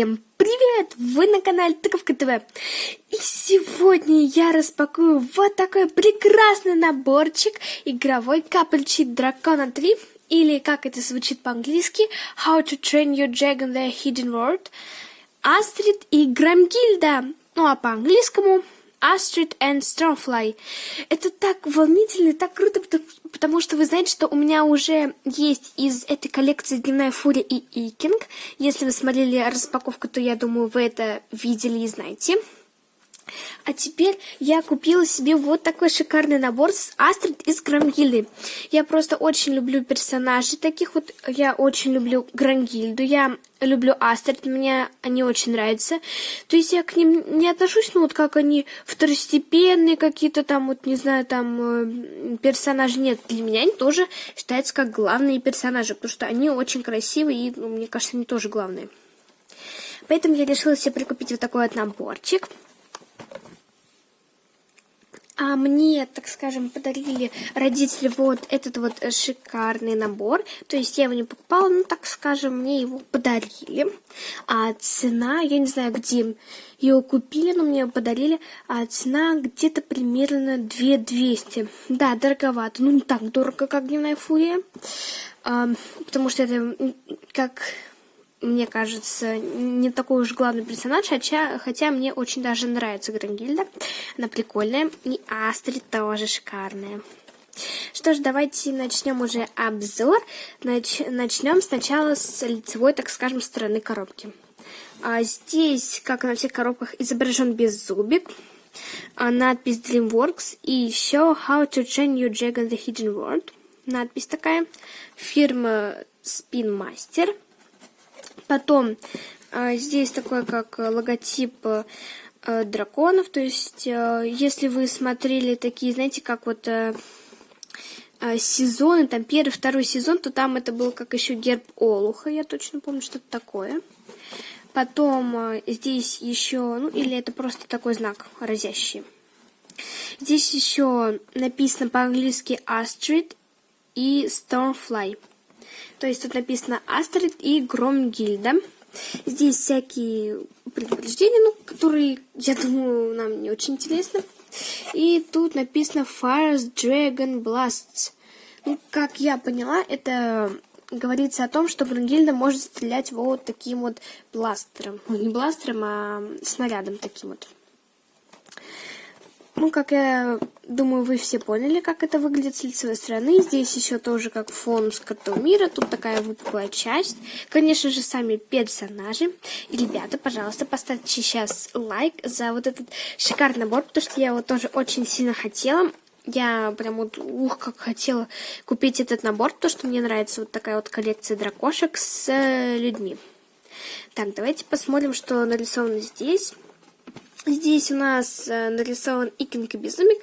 Всем привет! Вы на канале Тыковка ТВ. И сегодня я распакую вот такой прекрасный наборчик игровой капельчик Дракона 3 или как это звучит по-английски How to Train Your Dragon The Hidden World Астрид и Грамгильда. Ну а по-английскому Астрид and Stormfly. Это так волнительно, так круто, потому что вы знаете, что у меня уже есть из этой коллекции Дневная Фурия и Икинг. Если вы смотрели распаковку, то я думаю, вы это видели и знаете. А теперь я купила себе вот такой шикарный набор с Астрид из Грангильды. Я просто очень люблю персонажей таких вот. Я очень люблю Грангильду, я люблю Астрид, мне они очень нравятся. То есть я к ним не отношусь, ну вот как они второстепенные какие-то там, вот не знаю, там э, персонажи. Нет, для меня они тоже считаются как главные персонажи, потому что они очень красивые и, ну, мне кажется, они тоже главные. Поэтому я решила себе прикупить вот такой вот наборчик. А мне, так скажем, подарили родители вот этот вот шикарный набор. То есть я его не покупала, но, так скажем, мне его подарили. А цена, я не знаю, где его купили, но мне его подарили. А цена где-то примерно 2200. Да, дороговато. Ну, не так дорого, как дневная фурия. А, потому что это как мне кажется, не такой уж главный персонаж, хотя, хотя мне очень даже нравится Грангильда. Она прикольная. И Астрид тоже шикарная. Что ж, давайте начнем уже обзор. Нач начнем сначала с лицевой, так скажем, стороны коробки. А здесь, как на всех коробках, изображен беззубик, а надпись DreamWorks и еще How to Train Your Dragon the Hidden World. Надпись такая. Фирма Spin Master. Потом э, здесь такой как логотип э, драконов. То есть, э, если вы смотрели такие, знаете, как вот э, э, сезоны, там первый, второй сезон, то там это был как еще герб Олуха, я точно помню, что-то такое. Потом э, здесь еще, ну или это просто такой знак разящий. Здесь еще написано по-английски Astrid и Stormfly. То есть тут написано Астрид и Громгильда. Здесь всякие предупреждения, ну, которые, я думаю, нам не очень интересны. И тут написано Fires Dragon Blasts. Ну, как я поняла, это говорится о том, что Гронгильда может стрелять вот таким вот бластером. Ну, не бластером, а снарядом таким вот. Ну, как я думаю, вы все поняли, как это выглядит с лицевой стороны. Здесь еще тоже как фон с карту мира. Тут такая выпуклая часть. Конечно же, сами персонажи. И, ребята, пожалуйста, поставьте сейчас лайк за вот этот шикарный набор, потому что я его тоже очень сильно хотела. Я прям вот, ух, как хотела купить этот набор, потому что мне нравится вот такая вот коллекция дракошек с э, людьми. Так, давайте посмотрим, что нарисовано здесь. Здесь у нас э, нарисован Икинг и Безумик.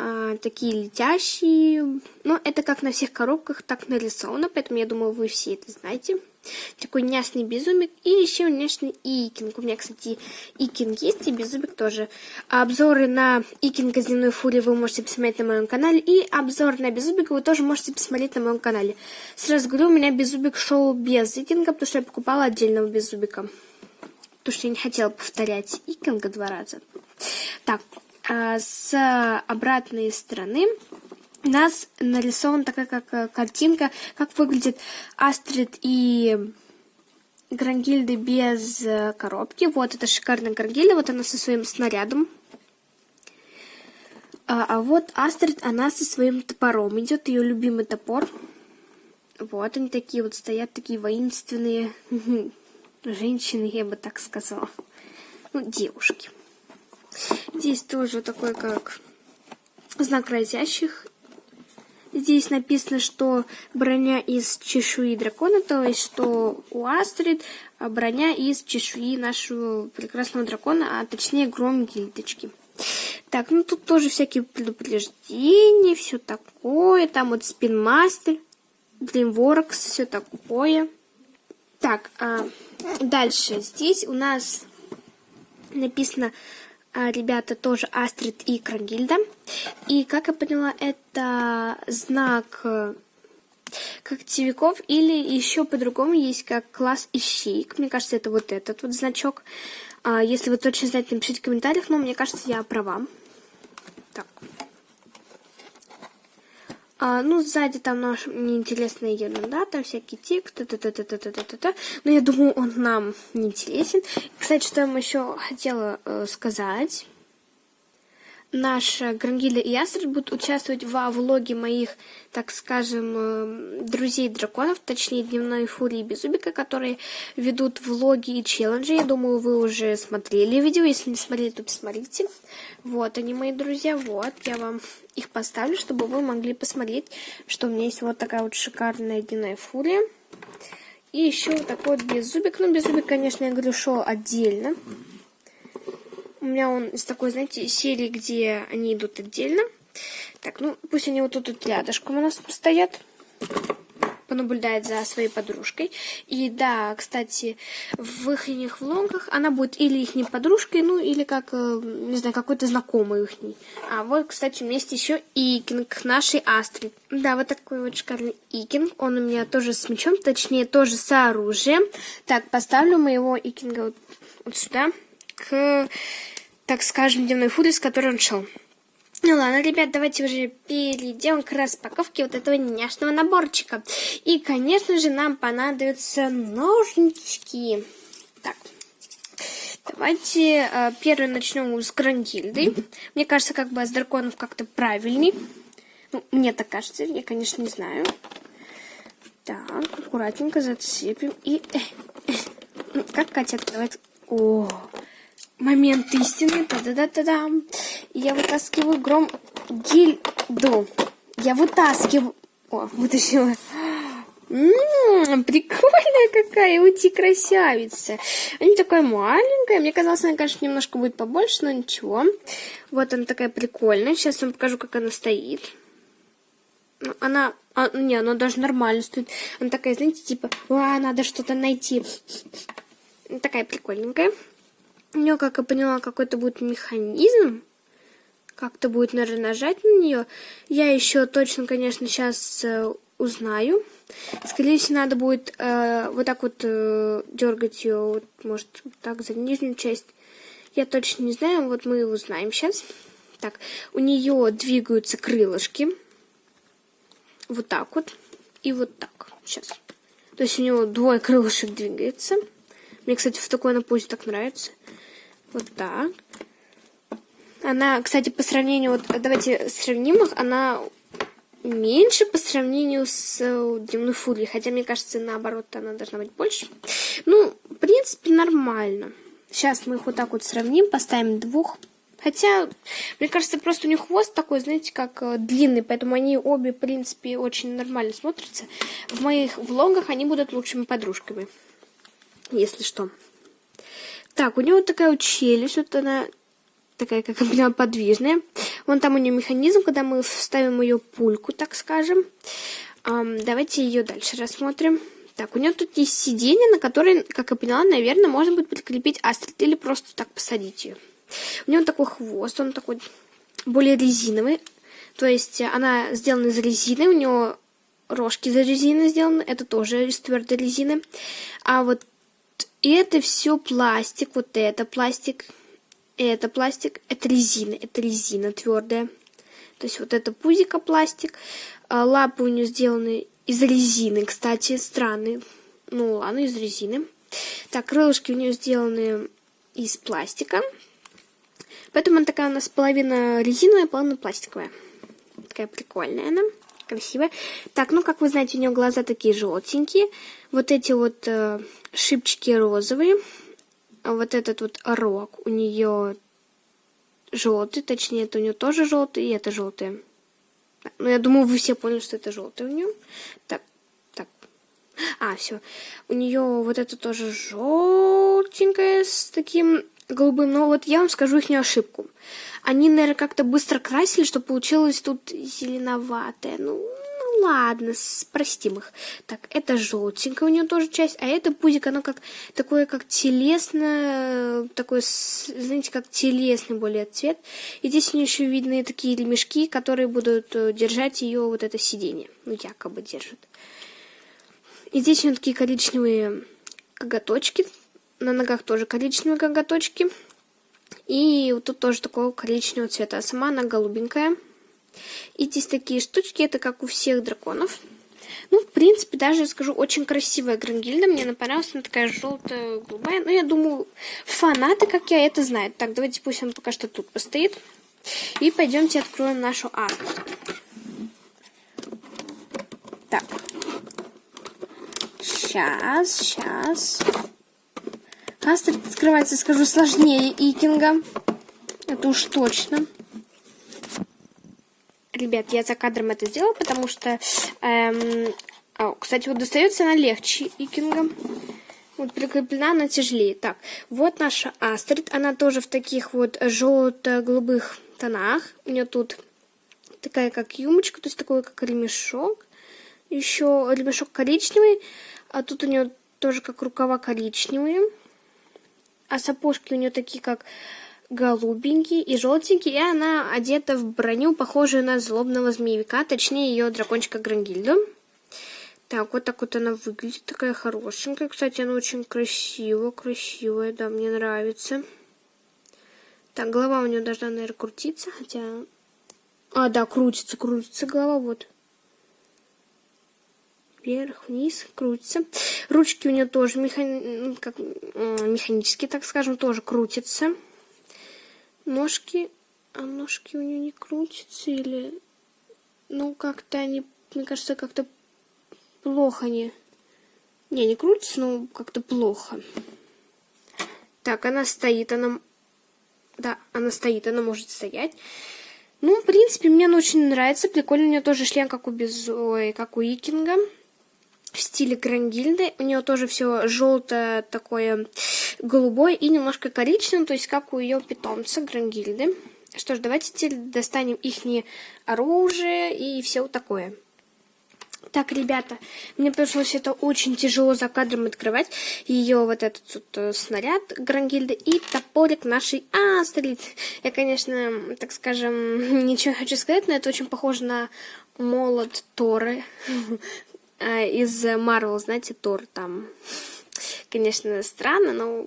А, такие летящие. Но это как на всех коробках так нарисовано, поэтому я думаю, вы все это знаете. Такой няшный безумик и еще няшный Икинг. У меня, кстати, Икинг есть и безумик тоже. Обзоры на Икинга земной фурии вы можете посмотреть на моем канале. И обзор на безумика вы тоже можете посмотреть на моем канале. Сразу говорю, у меня безумик шел без Икинга, потому что я покупала отдельного безумика потому что я не хотела повторять Икинга два раза. Так, а с обратной стороны у нас нарисована такая как э, картинка, как выглядит Астрид и Грангильды без э, коробки. Вот это шикарная Грангильда, вот она со своим снарядом. А, а вот Астрид, она со своим топором. Идет ее любимый топор. Вот они такие вот стоят, такие воинственные. женщины, я бы так сказала. Ну, девушки. Здесь тоже такой, как знак разящих. Здесь написано, что броня из чешуи дракона, то есть, что у Астрид броня из чешуи нашего прекрасного дракона, а точнее гром гильдочки. Так, ну тут тоже всякие предупреждения, все такое. Там вот спинмастер, Dreamworks, все такое. Так, а, дальше. Здесь у нас написано, а, ребята, тоже Астрид и Крагильда. И, как я поняла, это знак когтевиков, или еще по-другому есть как класс ищейк. Мне кажется, это вот этот вот значок. А, если вы точно знаете, напишите в комментариях, но мне кажется, я права. Так. А, ну, сзади там наш неинтересная ерунда, там всякие тексты, та -та -та -та -та -та -та. но я думаю, он нам неинтересен. Кстати, что я вам еще хотела э, сказать наша Грангиля и Ястреб будут участвовать во влоге моих, так скажем, э, друзей-драконов, точнее, Дневной Фурии и Безубика, которые ведут влоги и челленджи. Я думаю, вы уже смотрели видео. Если не смотрели, то посмотрите. Вот они, мои друзья. Вот, я вам их поставлю, чтобы вы могли посмотреть, что у меня есть вот такая вот шикарная Дневная Фурия. И еще вот такой вот Беззубик. Ну, Беззубик, конечно, я говорю, что отдельно. У меня он из такой, знаете, серии, где они идут отдельно. Так, ну, пусть они вот тут, тут рядышком у нас стоят. Понаблюдает за своей подружкой. И да, кстати, в их влогах она будет или их подружкой, ну, или как, э, не знаю, какой-то знакомый их. А вот, кстати, вместе еще Икинг нашей Астрид. Да, вот такой вот шикарный Икинг. Он у меня тоже с мечом, точнее, тоже с оружием. Так, поставлю моего Икинга вот, вот сюда к, так скажем, дневной фуре, с которой он шел. Ну ладно, ребят, давайте уже перейдем к распаковке вот этого няшного наборчика. И, конечно же, нам понадобятся ножнички. Так, давайте э, первый начнем с Грандильды. Мне кажется, как бы с драконов как-то правильней. Ну, мне так кажется, я, конечно, не знаю. Так, аккуратненько зацепим. И... Э, э, ну, как Катя открывает... О, момент истины. Та-да-да-да-да. Я вытаскиваю гром гильду. Я вытаскиваю... О, вытащила. Ммм, прикольная какая, уйти красавица. Она такая маленькая. Мне казалось, она, конечно, немножко будет побольше, но ничего. Вот она такая прикольная. Сейчас вам покажу, как она стоит. Ну, она... А, не, она даже нормально стоит. Она такая, знаете, типа, а, надо что-то найти. Такая прикольненькая. У нее, как я поняла, какой-то будет механизм. Как-то будет, наверное, нажать на нее. Я еще точно, конечно, сейчас э, узнаю. Скорее всего, надо будет э, вот так вот э, дергать ее, вот, может, вот так за нижнюю часть. Я точно не знаю, вот мы узнаем сейчас. Так, у нее двигаются крылышки. Вот так вот. И вот так. Сейчас. То есть у него двое крылышек двигается. Мне, кстати, в такой на пузе так нравится. Вот так. Она, кстати, по сравнению, вот давайте сравним их, она меньше по сравнению с э, Дневной Фурией, хотя, мне кажется, наоборот, она должна быть больше. Ну, в принципе, нормально. Сейчас мы их вот так вот сравним, поставим двух. Хотя, мне кажется, просто у них хвост такой, знаете, как э, длинный, поэтому они обе, в принципе, очень нормально смотрятся. В моих влогах они будут лучшими подружками, если что. Так, у него такая вот челюсть, вот она такая, как поняла, подвижная. Вон там у нее механизм, когда мы вставим ее пульку, так скажем. Um, давайте ее дальше рассмотрим. Так, у нее тут есть сиденье, на которое, как я поняла, наверное, можно будет прикрепить астрид или просто так посадить ее. У нее такой хвост, он такой более резиновый. То есть она сделана из резины, у нее рожки из резины сделаны, это тоже из твердой резины. А вот и это все пластик, вот это пластик, это пластик, это резина, это резина твердая. То есть вот это пузико пластик, а лапы у нее сделаны из резины, кстати, странные. Ну ладно, из резины. Так, крылышки у нее сделаны из пластика. Поэтому она такая у нас половина резиновая, половина пластиковая. Такая прикольная она красивая. Так, ну, как вы знаете, у нее глаза такие желтенькие. Вот эти вот э, шипчики розовые. Вот этот вот рог у нее желтый, точнее, это у нее тоже желтый, и это желтый. Ну, я думаю, вы все поняли, что это желтый у нее. Так, так. А, все. У нее вот это тоже желтенькое с таким голубым. Но вот я вам скажу их не ошибку. Они, наверное, как-то быстро красили, что получилось тут зеленоватое. Ну, ну ладно, простим их. Так, это желтенькая у нее тоже часть, а это пузик, оно как такое, как телесное, такой, знаете, как телесный более цвет. И здесь у нее еще видны такие ремешки, которые будут э, держать ее вот это сиденье. Ну, якобы держат. И здесь у нее такие коричневые коготочки. На ногах тоже коричневые коготочки. И вот тут тоже такого коричневого цвета. А сама она голубенькая. И здесь такие штучки, это как у всех драконов. Ну, в принципе, даже, скажу, очень красивая Грангильда. Мне она понравилась, она такая желтая, голубая. Ну, я думаю, фанаты, как я, это знают. Так, давайте пусть он пока что тут постоит. И пойдемте откроем нашу арку. Так. Сейчас, сейчас. Астер открывается, скажу, сложнее Икинга. Это уж точно. Ребят, я за кадром это сделала, потому что... Эм, а, кстати, вот достается она легче Икинга. Вот прикреплена она тяжелее. Так, вот наша Астрид. Она тоже в таких вот желто-голубых тонах. У нее тут такая как юмочка, то есть такой как ремешок. Еще ремешок коричневый. А тут у нее тоже как рукава коричневые. А сапожки у нее такие как голубенький и желтенький, и она одета в броню, похожую на злобного змеевика, точнее ее дракончика Грангильду. Так, вот так вот она выглядит, такая хорошенькая. Кстати, она очень красивая, красивая, да, мне нравится. Так, голова у нее должна, наверное, крутиться, хотя... А, да, крутится, крутится голова, вот. Вверх, вниз, крутится. Ручки у нее тоже механи... как... механические, так скажем, тоже крутятся. Ножки, а ножки у нее не крутятся или... Ну, как-то они, мне кажется, как-то плохо они... Не, не крутятся, но как-то плохо. Так, она стоит, она... Да, она стоит, она может стоять. Ну, в принципе, мне она очень нравится. Прикольно, у нее тоже шлем, как у Без... Ой, как у Икинга. В стиле Грангильды. У нее тоже все желтое такое голубой и немножко коричневый, то есть как у ее питомца Грангильды. Что ж, давайте теперь достанем их оружие и все такое. Так, ребята, мне пришлось это очень тяжело за кадром открывать. Ее вот этот вот э, снаряд Грангильды и топорик нашей Астрид. Я, конечно, так скажем, ничего не хочу сказать, но это очень похоже на молот Торы из Марвел, знаете, Тор там конечно, странно, но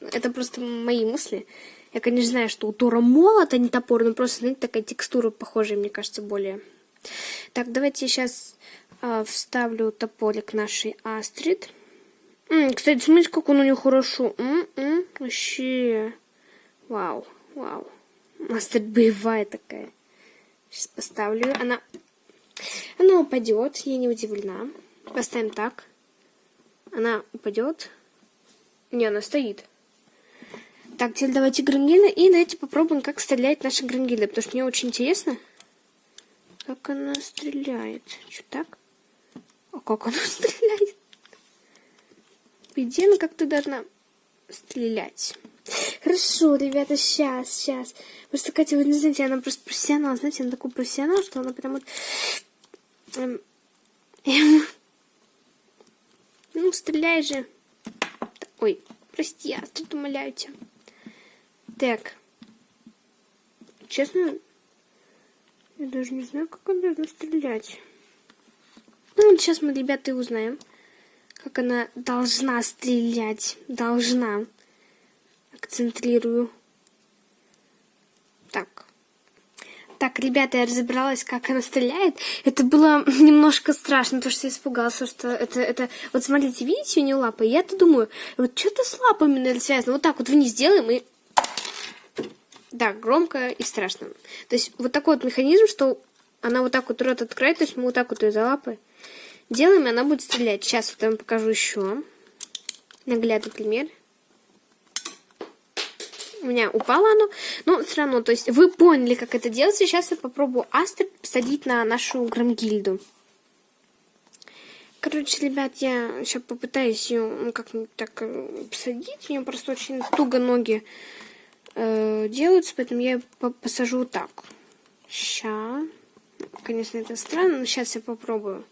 это просто мои мысли. Я, конечно, знаю, что у Тора молот, а не топор, но просто, знаете, такая текстура похожая, мне кажется, более. Так, давайте сейчас э, вставлю топорик нашей Астрид. М, кстати, смотрите, как он у нее хорошо. М -м, вообще. Вау, вау. Астрид боевая такая. Сейчас поставлю. Она, она упадет, я не удивлена. Поставим так. Она упадет. Не, она стоит. Так, теперь давайте грангильда. И давайте попробуем, как стреляет наша грангильда. Потому что мне очень интересно, как она стреляет. Что так? А как она стреляет? Идее, она как-то должна стрелять. Хорошо, ребята, сейчас, сейчас. Просто Катя, вы не знаете, она просто профессионал. Знаете, она такой профессионал, что она прям вот... Ну, стреляй же. Ой, прости, я тут умоляю тебя. Так. Честно, я даже не знаю, как она должна стрелять. Ну, сейчас мы, ребята, и узнаем, как она должна стрелять. Должна. Акцентрирую. Так. Так, ребята, я разобралась, как она стреляет. Это было немножко страшно, потому что я испугался, что это... это... Вот смотрите, видите у нее лапы? Я-то думаю, вот что-то с лапами, наверное, связано. Вот так вот вниз делаем и... Да, громко и страшно. То есть вот такой вот механизм, что она вот так вот рот открывает, то есть мы вот так вот ее за лапы делаем, и она будет стрелять. Сейчас вот я вам покажу еще наглядный пример у меня упало оно, но все равно, то есть вы поняли, как это делается. Сейчас я попробую Астрид посадить на нашу грамгильду. Короче, ребят, я сейчас попытаюсь ее ну, как-нибудь так э, посадить. У нее просто очень туго ноги э, делаются, поэтому я ее посажу так. Ща. Конечно, это странно, но сейчас я попробую.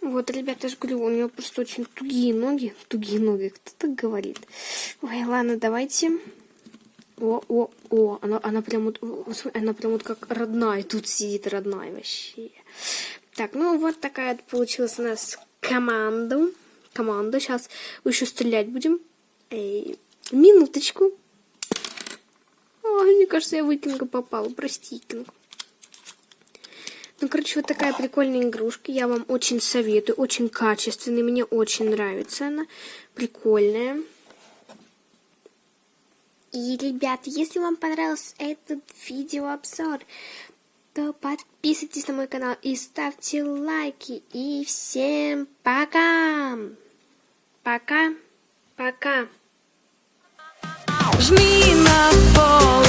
Вот, ребята, я же говорю, у него просто очень тугие ноги. Тугие ноги, кто так говорит? Ой, ладно, давайте. О, о, о, она, она прям вот, она прям вот как родная тут сидит, родная вообще. Так, ну вот такая получилась у нас команда. Команда. Сейчас еще стрелять будем. Эй, минуточку. О, мне кажется, я в Викинга попала. Прости, Викинг. Ну, короче, вот такая прикольная игрушка. Я вам очень советую. Очень качественная. Мне очень нравится она. Прикольная. И, ребят, если вам понравился этот видеообзор, то подписывайтесь на мой канал и ставьте лайки. И всем пока! Пока! Пока! Жми на пол